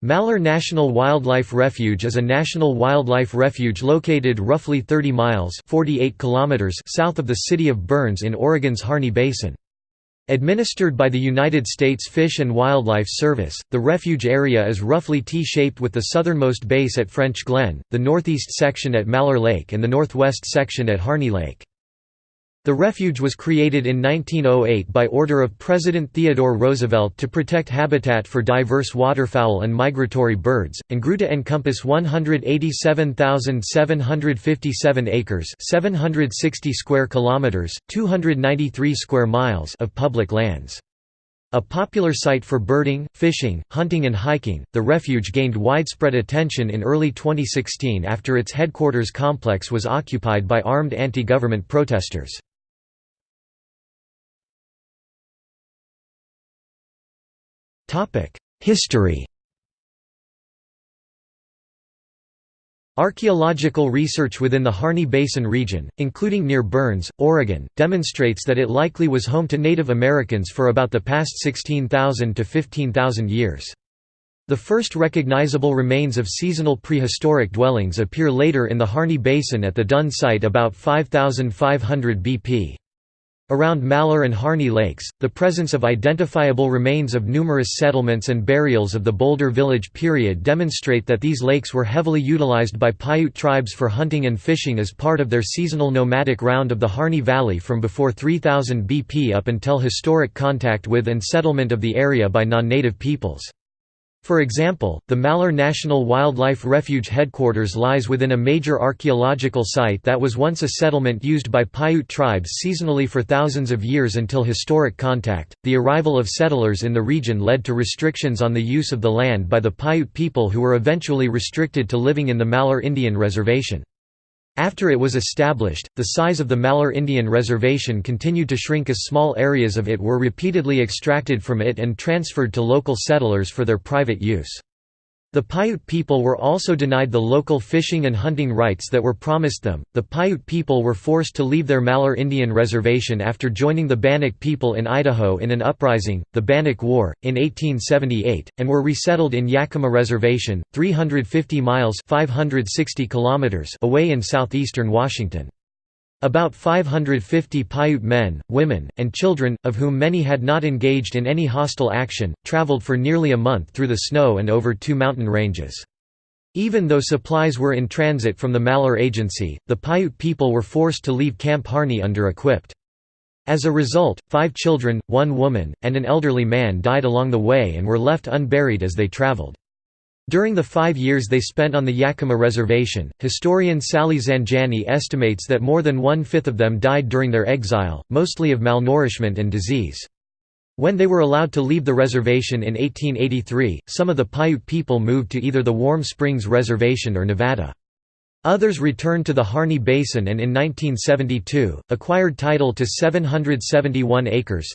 Malheur National Wildlife Refuge is a national wildlife refuge located roughly 30 miles 48 kilometers south of the city of Burns in Oregon's Harney Basin. Administered by the United States Fish and Wildlife Service, the refuge area is roughly T-shaped with the southernmost base at Frenchglen, the northeast section at Malheur Lake and the northwest section at Harney Lake. The refuge was created in 1908 by order of President Theodore Roosevelt to protect habitat for diverse waterfowl and migratory birds, and grew to encompass 187,757 acres 760 square kilometers, 293 square miles of public lands. A popular site for birding, fishing, hunting and hiking, the refuge gained widespread attention in early 2016 after its headquarters complex was occupied by armed anti-government protesters. History Archaeological research within the Harney Basin region, including near Burns, Oregon, demonstrates that it likely was home to Native Americans for about the past 16,000 to 15,000 years. The first recognizable remains of seasonal prehistoric dwellings appear later in the Harney Basin at the Dunn site about 5500 BP. Around Malheur and Harney Lakes, the presence of identifiable remains of numerous settlements and burials of the Boulder Village period demonstrate that these lakes were heavily utilized by Paiute tribes for hunting and fishing as part of their seasonal nomadic round of the Harney Valley from before 3000 BP up until historic contact with and settlement of the area by non-native peoples. For example, the Malheur National Wildlife Refuge headquarters lies within a major archaeological site that was once a settlement used by Paiute tribes seasonally for thousands of years until historic contact. The arrival of settlers in the region led to restrictions on the use of the land by the Paiute people who were eventually restricted to living in the Malheur Indian Reservation. After it was established, the size of the Malheur Indian Reservation continued to shrink as small areas of it were repeatedly extracted from it and transferred to local settlers for their private use. The Paiute people were also denied the local fishing and hunting rights that were promised them. The Paiute people were forced to leave their Malheur Indian Reservation after joining the Bannock people in Idaho in an uprising, the Bannock War, in 1878, and were resettled in Yakima Reservation, 350 miles (560 kilometers) away in southeastern Washington. About 550 Paiute men, women, and children, of whom many had not engaged in any hostile action, traveled for nearly a month through the snow and over two mountain ranges. Even though supplies were in transit from the Malheur Agency, the Paiute people were forced to leave Camp Harney under-equipped. As a result, five children, one woman, and an elderly man died along the way and were left unburied as they traveled. During the five years they spent on the Yakima Reservation, historian Sally Zanjani estimates that more than one-fifth of them died during their exile, mostly of malnourishment and disease. When they were allowed to leave the reservation in 1883, some of the Paiute people moved to either the Warm Springs Reservation or Nevada. Others returned to the Harney Basin and in 1972, acquired title to 771 acres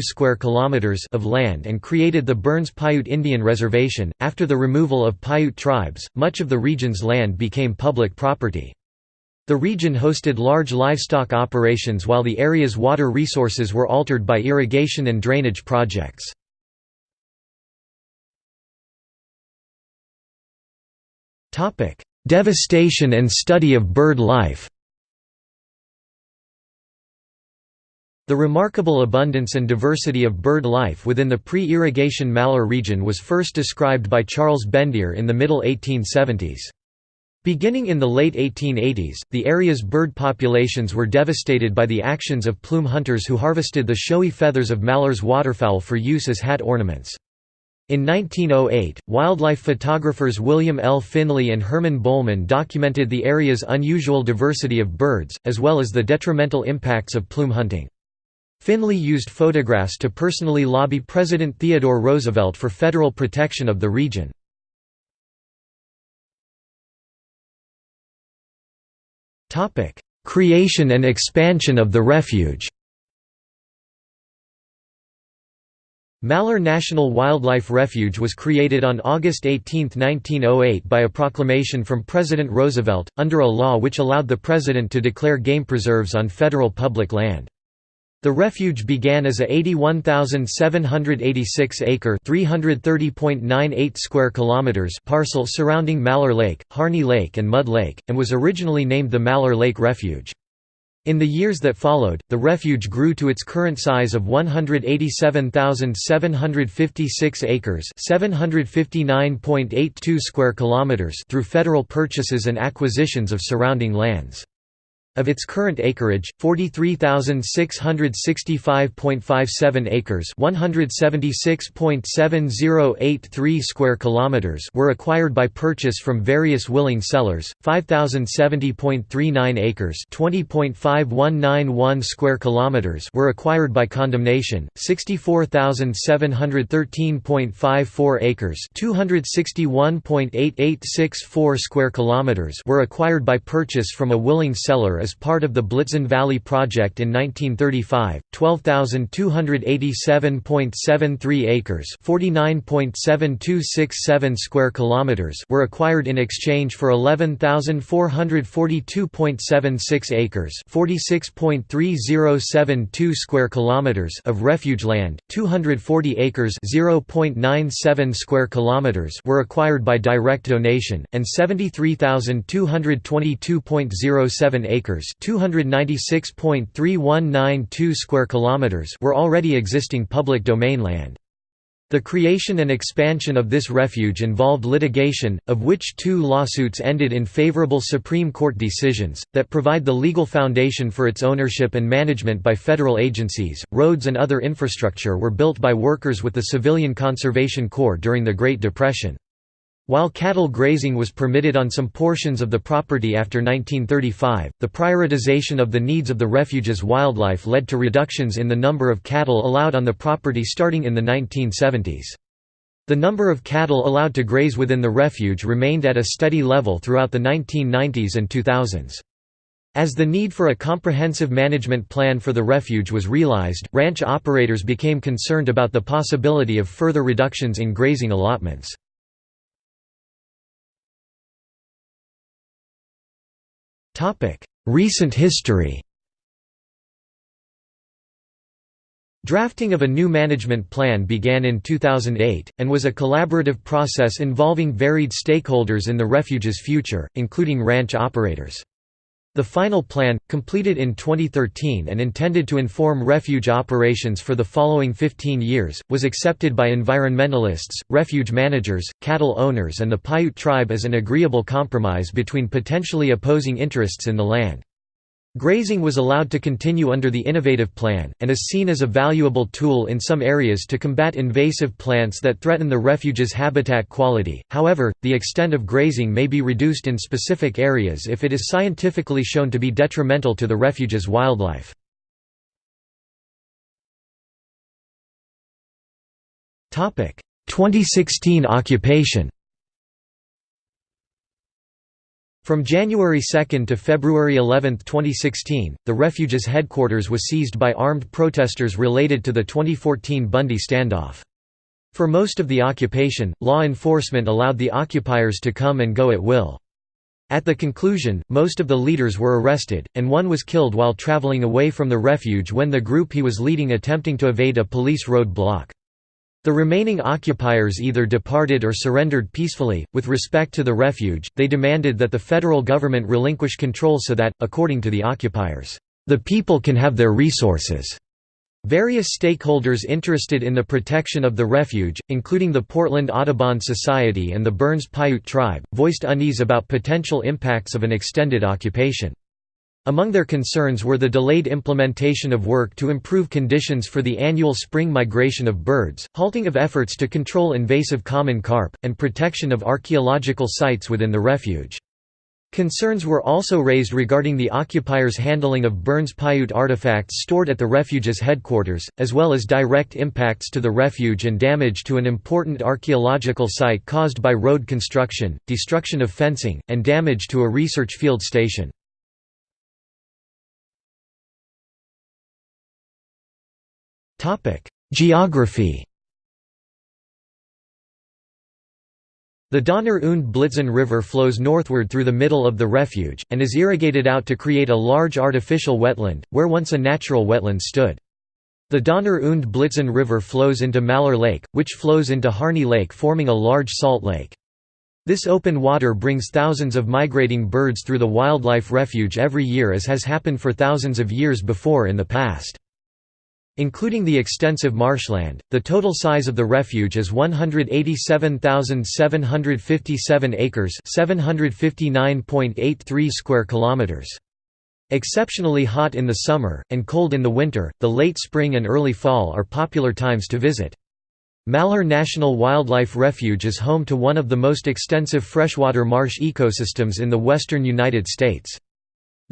square kilometers of land and created the Burns Paiute Indian Reservation. After the removal of Paiute tribes, much of the region's land became public property. The region hosted large livestock operations while the area's water resources were altered by irrigation and drainage projects. Topic Devastation and study of bird life The remarkable abundance and diversity of bird life within the pre-irrigation Malheur region was first described by Charles Bendire in the middle 1870s. Beginning in the late 1880s, the area's bird populations were devastated by the actions of plume hunters who harvested the showy feathers of Malheur's waterfowl for use as hat ornaments. In 1908, wildlife photographers William L. Finley and Herman Bohlman documented the area's unusual diversity of birds, as well as the detrimental impacts of plume hunting. Finley used photographs to personally lobby President Theodore Roosevelt for federal protection of the region. Creation and expansion of the refuge Malheur National Wildlife Refuge was created on August 18, 1908 by a proclamation from President Roosevelt, under a law which allowed the president to declare game preserves on federal public land. The refuge began as a 81,786-acre (330.98 square kilometers) parcel surrounding Malheur Lake, Harney Lake and Mud Lake, and was originally named the Malheur Lake Refuge. In the years that followed, the refuge grew to its current size of 187,756 acres (759.82 square kilometers) through federal purchases and acquisitions of surrounding lands. Of its current acreage, 43,665.57 acres (176.7083 square kilometers) were acquired by purchase from various willing sellers, 5,070.39 acres (20.5191 square kilometers) were acquired by condemnation, 64,713.54 acres (261.8864 square kilometers) were acquired by purchase from a willing seller as part of the Blitzen Valley Project in 1935, 12,287.73 acres (49.7267 square kilometers) were acquired in exchange for 11,442.76 acres (46.3072 square kilometers) of refuge land. 240 acres (0.97 square kilometers) were acquired by direct donation, and 73,222.07 acres acres, 296.3192 square kilometers were already existing public domain land. The creation and expansion of this refuge involved litigation, of which two lawsuits ended in favorable Supreme Court decisions, that provide the legal foundation for its ownership and management by federal agencies. Roads and other infrastructure were built by workers with the Civilian Conservation Corps during the Great Depression. While cattle grazing was permitted on some portions of the property after 1935, the prioritization of the needs of the refuge's wildlife led to reductions in the number of cattle allowed on the property starting in the 1970s. The number of cattle allowed to graze within the refuge remained at a steady level throughout the 1990s and 2000s. As the need for a comprehensive management plan for the refuge was realized, ranch operators became concerned about the possibility of further reductions in grazing allotments. Recent history Drafting of a new management plan began in 2008, and was a collaborative process involving varied stakeholders in the refuge's future, including ranch operators. The final plan, completed in 2013 and intended to inform refuge operations for the following 15 years, was accepted by environmentalists, refuge managers, cattle owners and the Paiute tribe as an agreeable compromise between potentially opposing interests in the land. Grazing was allowed to continue under the innovative plan, and is seen as a valuable tool in some areas to combat invasive plants that threaten the refuge's habitat quality, however, the extent of grazing may be reduced in specific areas if it is scientifically shown to be detrimental to the refuge's wildlife. Topic: 2016 occupation From January 2 to February 11, 2016, the refuge's headquarters was seized by armed protesters related to the 2014 Bundy standoff. For most of the occupation, law enforcement allowed the occupiers to come and go at will. At the conclusion, most of the leaders were arrested, and one was killed while traveling away from the refuge when the group he was leading attempting to evade a police road block. The remaining occupiers either departed or surrendered peacefully. With respect to the refuge, they demanded that the federal government relinquish control so that, according to the occupiers, the people can have their resources. Various stakeholders interested in the protection of the refuge, including the Portland Audubon Society and the Burns Paiute tribe, voiced unease about potential impacts of an extended occupation. Among their concerns were the delayed implementation of work to improve conditions for the annual spring migration of birds, halting of efforts to control invasive common carp, and protection of archaeological sites within the refuge. Concerns were also raised regarding the occupiers' handling of Burns Paiute artifacts stored at the refuge's headquarters, as well as direct impacts to the refuge and damage to an important archaeological site caused by road construction, destruction of fencing, and damage to a research field station. Geography The Donner und Blitzen River flows northward through the middle of the refuge, and is irrigated out to create a large artificial wetland, where once a natural wetland stood. The Donner und Blitzen River flows into Malheur Lake, which flows into Harney Lake forming a large salt lake. This open water brings thousands of migrating birds through the wildlife refuge every year as has happened for thousands of years before in the past. Including the extensive marshland, the total size of the refuge is 187,757 acres, 759.83 square kilometers. Exceptionally hot in the summer and cold in the winter, the late spring and early fall are popular times to visit. Malheur National Wildlife Refuge is home to one of the most extensive freshwater marsh ecosystems in the western United States.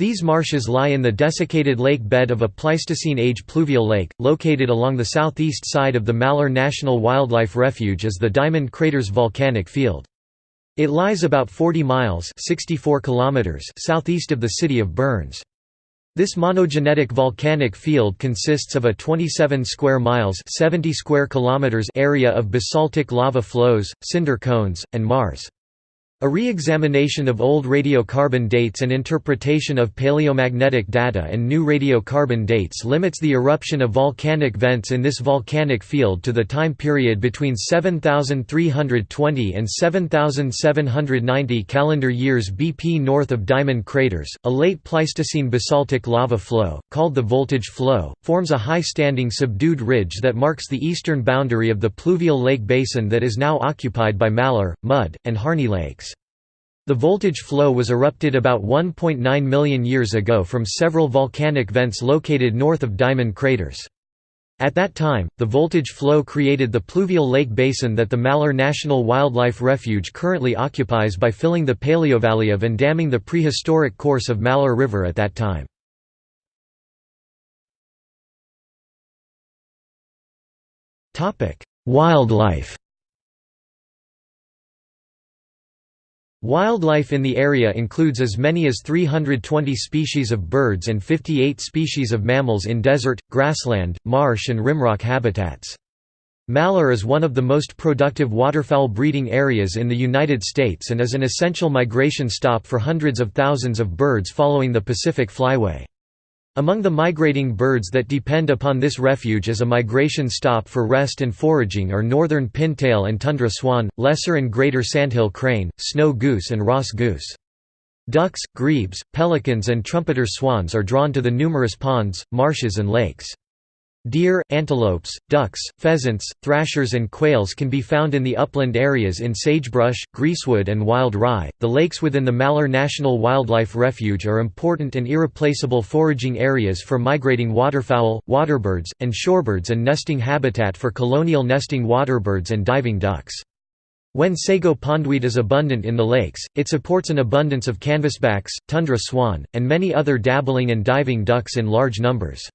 These marshes lie in the desiccated lake bed of a Pleistocene-age pluvial lake, located along the southeast side of the Malheur National Wildlife Refuge as the Diamond Craters volcanic field. It lies about 40 miles 64 kilometers southeast of the city of Burns. This monogenetic volcanic field consists of a 27 square miles 70 square kilometers area of basaltic lava flows, cinder cones, and maars. A re-examination of old radiocarbon dates and interpretation of paleomagnetic data and new radiocarbon dates limits the eruption of volcanic vents in this volcanic field to the time period between 7320 and 7790 calendar years BP north of Diamond craters. A late Pleistocene basaltic lava flow, called the Voltage Flow, forms a high-standing subdued ridge that marks the eastern boundary of the pluvial lake basin that is now occupied by Malheur, Mud, and Harney lakes. The voltage flow was erupted about 1.9 million years ago from several volcanic vents located north of Diamond craters. At that time, the voltage flow created the pluvial lake basin that the Malheur National Wildlife Refuge currently occupies by filling the Paleovalley of and damming the prehistoric course of Malheur River at that time. Wildlife Wildlife in the area includes as many as 320 species of birds and 58 species of mammals in desert, grassland, marsh and rimrock habitats. Malheur is one of the most productive waterfowl breeding areas in the United States and is an essential migration stop for hundreds of thousands of birds following the Pacific Flyway. Among the migrating birds that depend upon this refuge as a migration stop for rest and foraging are northern pintail and tundra swan, lesser and greater sandhill crane, snow goose and Ross goose. Ducks, grebes, pelicans and trumpeter swans are drawn to the numerous ponds, marshes and lakes. Deer, antelopes, ducks, pheasants, thrashers, and quails can be found in the upland areas in sagebrush, greasewood, and wild rye. The lakes within the Malheur National Wildlife Refuge are important and irreplaceable foraging areas for migrating waterfowl, waterbirds, and shorebirds and nesting habitat for colonial nesting waterbirds and diving ducks. When sago pondweed is abundant in the lakes, it supports an abundance of canvasbacks, tundra swan, and many other dabbling and diving ducks in large numbers.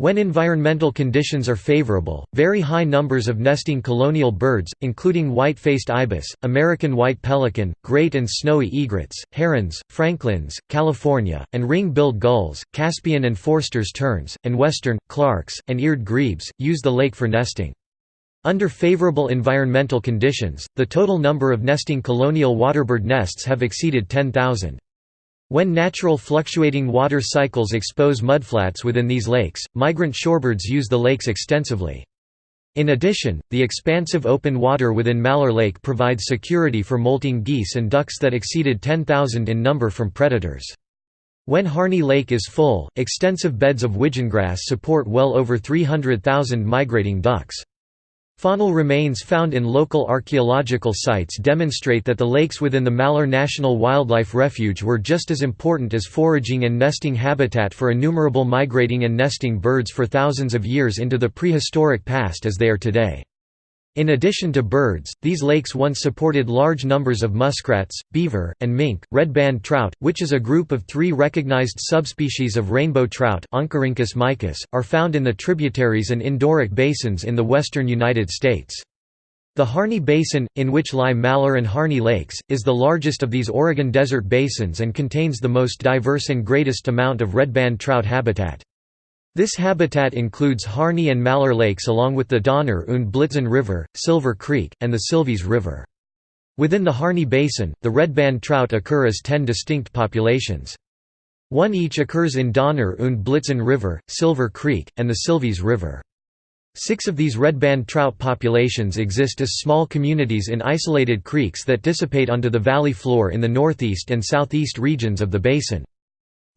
When environmental conditions are favorable, very high numbers of nesting colonial birds, including white-faced ibis, American white pelican, great and snowy egrets, herons, franklins, California, and ring-billed gulls, Caspian and Forster's terns, and western, Clark's, and eared grebes, use the lake for nesting. Under favorable environmental conditions, the total number of nesting colonial waterbird nests have exceeded 10,000. When natural fluctuating water cycles expose mudflats within these lakes, migrant shorebirds use the lakes extensively. In addition, the expansive open water within Malheur Lake provides security for molting geese and ducks that exceeded 10,000 in number from predators. When Harney Lake is full, extensive beds of widgeongrass support well over 300,000 migrating ducks. Faunal remains found in local archaeological sites demonstrate that the lakes within the Malheur National Wildlife Refuge were just as important as foraging and nesting habitat for innumerable migrating and nesting birds for thousands of years into the prehistoric past as they are today. In addition to birds, these lakes once supported large numbers of muskrats, beaver, and mink. Red-band trout, which is a group of three recognized subspecies of rainbow trout mykiss, are found in the tributaries and endorheic basins in the western United States. The Harney Basin, in which lie Malheur and Harney Lakes, is the largest of these Oregon desert basins and contains the most diverse and greatest amount of red-band trout habitat. This habitat includes Harney and Malheur lakes along with the Donner und Blitzen River, Silver Creek, and the Silvies River. Within the Harney Basin, the red-band trout occur as ten distinct populations. One each occurs in Donner und Blitzen River, Silver Creek, and the Silvies River. Six of these redband trout populations exist as small communities in isolated creeks that dissipate onto the valley floor in the northeast and southeast regions of the basin.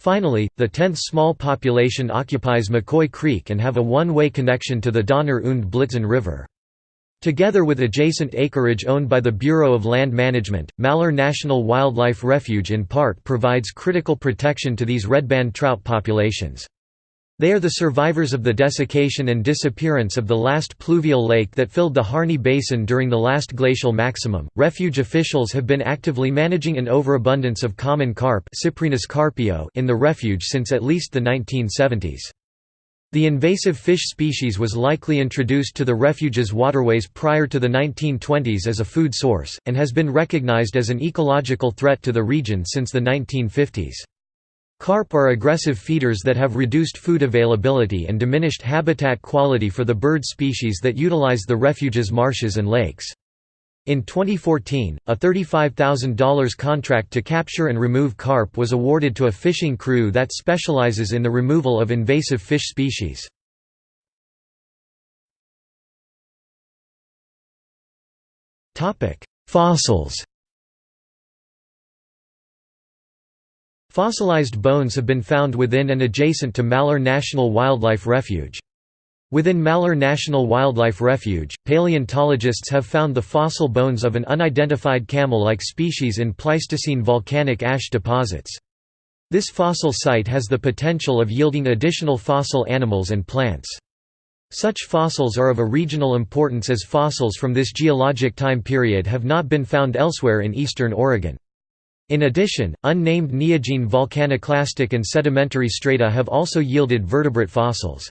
Finally, the tenth small population occupies McCoy Creek and have a one-way connection to the Donner und Blitzen River. Together with adjacent acreage owned by the Bureau of Land Management, Malheur National Wildlife Refuge in part provides critical protection to these redband trout populations. They are the survivors of the desiccation and disappearance of the last pluvial lake that filled the Harney Basin during the last glacial maximum. Refuge officials have been actively managing an overabundance of common carp carpio in the refuge since at least the 1970s. The invasive fish species was likely introduced to the refuge's waterways prior to the 1920s as a food source, and has been recognized as an ecological threat to the region since the 1950s. Carp are aggressive feeders that have reduced food availability and diminished habitat quality for the bird species that utilize the refuge's marshes and lakes. In 2014, a $35,000 contract to capture and remove carp was awarded to a fishing crew that specializes in the removal of invasive fish species. Fossils Fossilized bones have been found within and adjacent to Malheur National Wildlife Refuge. Within Malheur National Wildlife Refuge, paleontologists have found the fossil bones of an unidentified camel-like species in Pleistocene volcanic ash deposits. This fossil site has the potential of yielding additional fossil animals and plants. Such fossils are of a regional importance as fossils from this geologic time period have not been found elsewhere in eastern Oregon. In addition, unnamed neogene volcaniclastic and sedimentary strata have also yielded vertebrate fossils.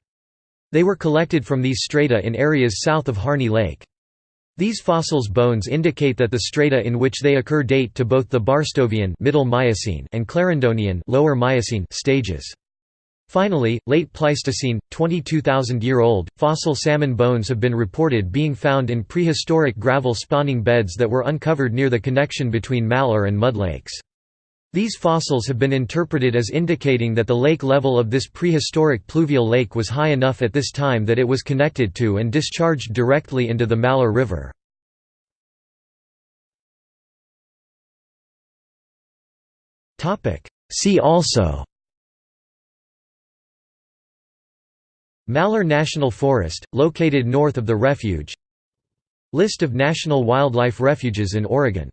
They were collected from these strata in areas south of Harney Lake. These fossils' bones indicate that the strata in which they occur date to both the Barstovian middle Miocene and Clarendonian lower Miocene stages. Finally, late Pleistocene, 22,000-year-old, fossil salmon bones have been reported being found in prehistoric gravel spawning beds that were uncovered near the connection between Malheur and mud lakes. These fossils have been interpreted as indicating that the lake level of this prehistoric pluvial lake was high enough at this time that it was connected to and discharged directly into the Malheur River. See also Malheur National Forest, located north of the refuge. List of national wildlife refuges in Oregon